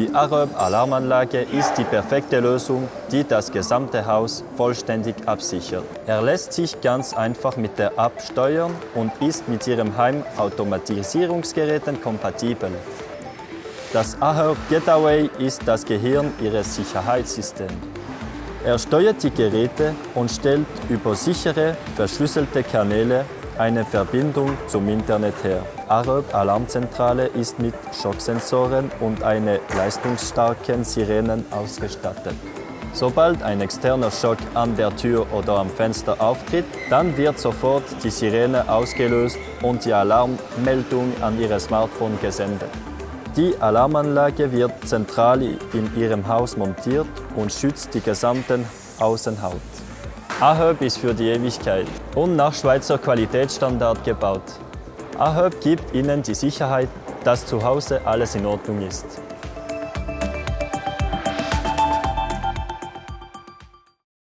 Die Aröb-Alarmanlage ist die perfekte Lösung, die das gesamte Haus vollständig absichert. Er lässt sich ganz einfach mit der App steuern und ist mit Ihrem Heimautomatisierungsgeräten kompatibel. Das Aherb Getaway ist das Gehirn Ihres Sicherheitssystems. Er steuert die Geräte und stellt über sichere, verschlüsselte Kanäle eine Verbindung zum Internet her. Arab Alarmzentrale ist mit Schocksensoren und einer leistungsstarken Sirenen ausgestattet. Sobald ein externer Schock an der Tür oder am Fenster auftritt, dann wird sofort die Sirene ausgelöst und die Alarmmeldung an Ihr Smartphone gesendet. Die Alarmanlage wird zentral in Ihrem Haus montiert und schützt die gesamte Außenhaut. AHÖB ist für die Ewigkeit und nach Schweizer Qualitätsstandard gebaut. AHÖB gibt Ihnen die Sicherheit, dass zu Hause alles in Ordnung ist.